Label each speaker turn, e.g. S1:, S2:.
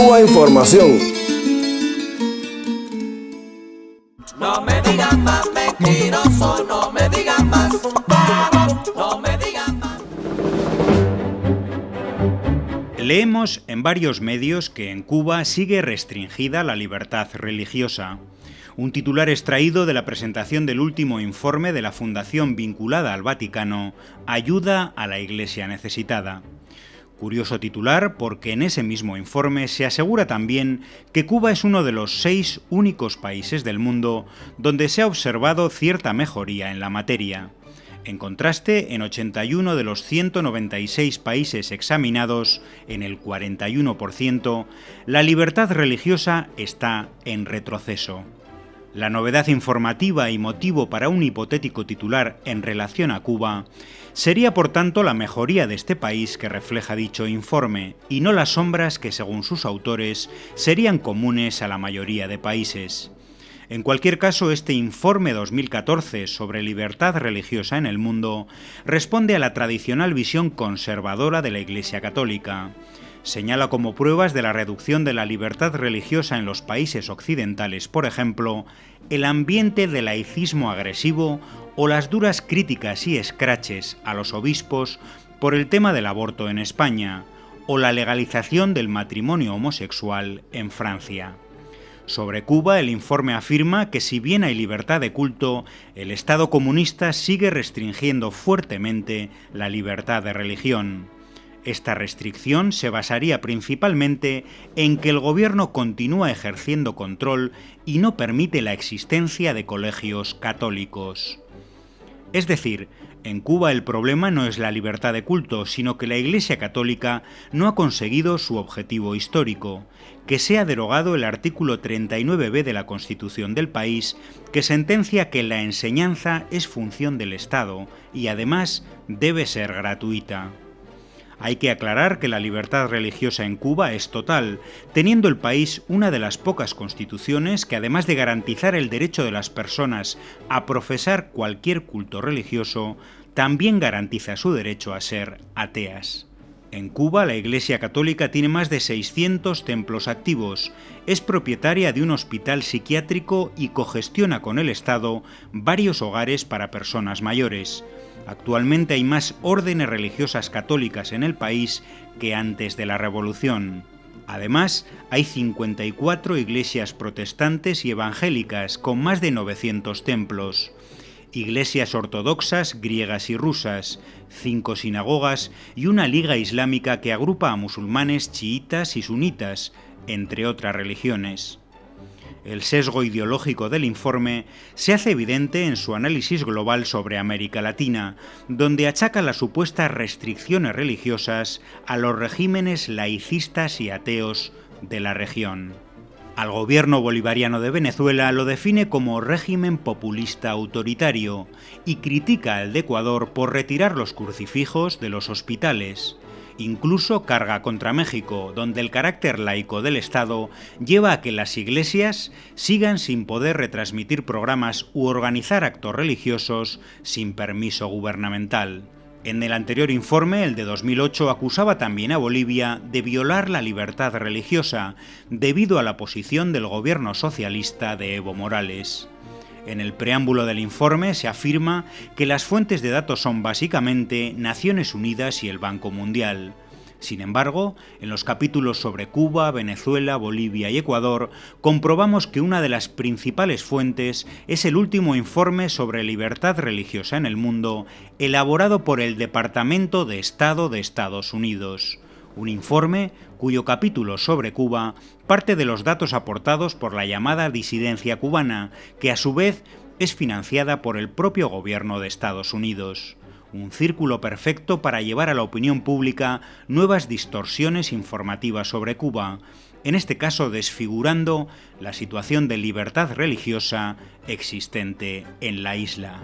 S1: Cuba Información.
S2: No me digan más mentiroso, no me digan más, no me digan más.
S3: Leemos en varios medios que en Cuba sigue restringida la libertad religiosa. Un titular extraído de la presentación del último informe de la fundación vinculada al Vaticano, Ayuda a la Iglesia Necesitada. Curioso titular porque en ese mismo informe se asegura también que Cuba es uno de los seis únicos países del mundo donde se ha observado cierta mejoría en la materia. En contraste, en 81 de los 196 países examinados, en el 41%, la libertad religiosa está en retroceso. La novedad informativa y motivo para un hipotético titular en relación a Cuba sería por tanto la mejoría de este país que refleja dicho informe y no las sombras que según sus autores serían comunes a la mayoría de países. En cualquier caso, este informe 2014 sobre libertad religiosa en el mundo responde a la tradicional visión conservadora de la Iglesia Católica señala como pruebas de la reducción de la libertad religiosa en los países occidentales, por ejemplo, el ambiente de laicismo agresivo o las duras críticas y escraches a los obispos por el tema del aborto en España, o la legalización del matrimonio homosexual en Francia. Sobre Cuba, el informe afirma que si bien hay libertad de culto, el Estado comunista sigue restringiendo fuertemente la libertad de religión. Esta restricción se basaría principalmente en que el gobierno continúa ejerciendo control y no permite la existencia de colegios católicos. Es decir, en Cuba el problema no es la libertad de culto, sino que la Iglesia Católica no ha conseguido su objetivo histórico, que sea derogado el artículo 39b de la Constitución del país, que sentencia que la enseñanza es función del Estado y además debe ser gratuita. Hay que aclarar que la libertad religiosa en Cuba es total, teniendo el país una de las pocas constituciones que además de garantizar el derecho de las personas a profesar cualquier culto religioso, también garantiza su derecho a ser ateas. En Cuba, la Iglesia Católica tiene más de 600 templos activos, es propietaria de un hospital psiquiátrico y cogestiona con el Estado varios hogares para personas mayores. Actualmente hay más órdenes religiosas católicas en el país que antes de la Revolución. Además, hay 54 iglesias protestantes y evangélicas con más de 900 templos, iglesias ortodoxas griegas y rusas, cinco sinagogas y una liga islámica que agrupa a musulmanes chiitas y sunitas, entre otras religiones. El sesgo ideológico del informe se hace evidente en su análisis global sobre América Latina, donde achaca las supuestas restricciones religiosas a los regímenes laicistas y ateos de la región. Al gobierno bolivariano de Venezuela lo define como régimen populista autoritario y critica al de Ecuador por retirar los crucifijos de los hospitales. Incluso carga contra México, donde el carácter laico del Estado lleva a que las iglesias sigan sin poder retransmitir programas u organizar actos religiosos sin permiso gubernamental. En el anterior informe, el de 2008, acusaba también a Bolivia de violar la libertad religiosa debido a la posición del gobierno socialista de Evo Morales. En el preámbulo del informe se afirma que las fuentes de datos son básicamente Naciones Unidas y el Banco Mundial. Sin embargo, en los capítulos sobre Cuba, Venezuela, Bolivia y Ecuador, comprobamos que una de las principales fuentes es el último informe sobre libertad religiosa en el mundo, elaborado por el Departamento de Estado de Estados Unidos un informe cuyo capítulo sobre Cuba parte de los datos aportados por la llamada disidencia cubana, que a su vez es financiada por el propio gobierno de Estados Unidos. Un círculo perfecto para llevar a la opinión pública nuevas distorsiones informativas sobre Cuba, en este caso desfigurando la situación de libertad religiosa existente en la isla.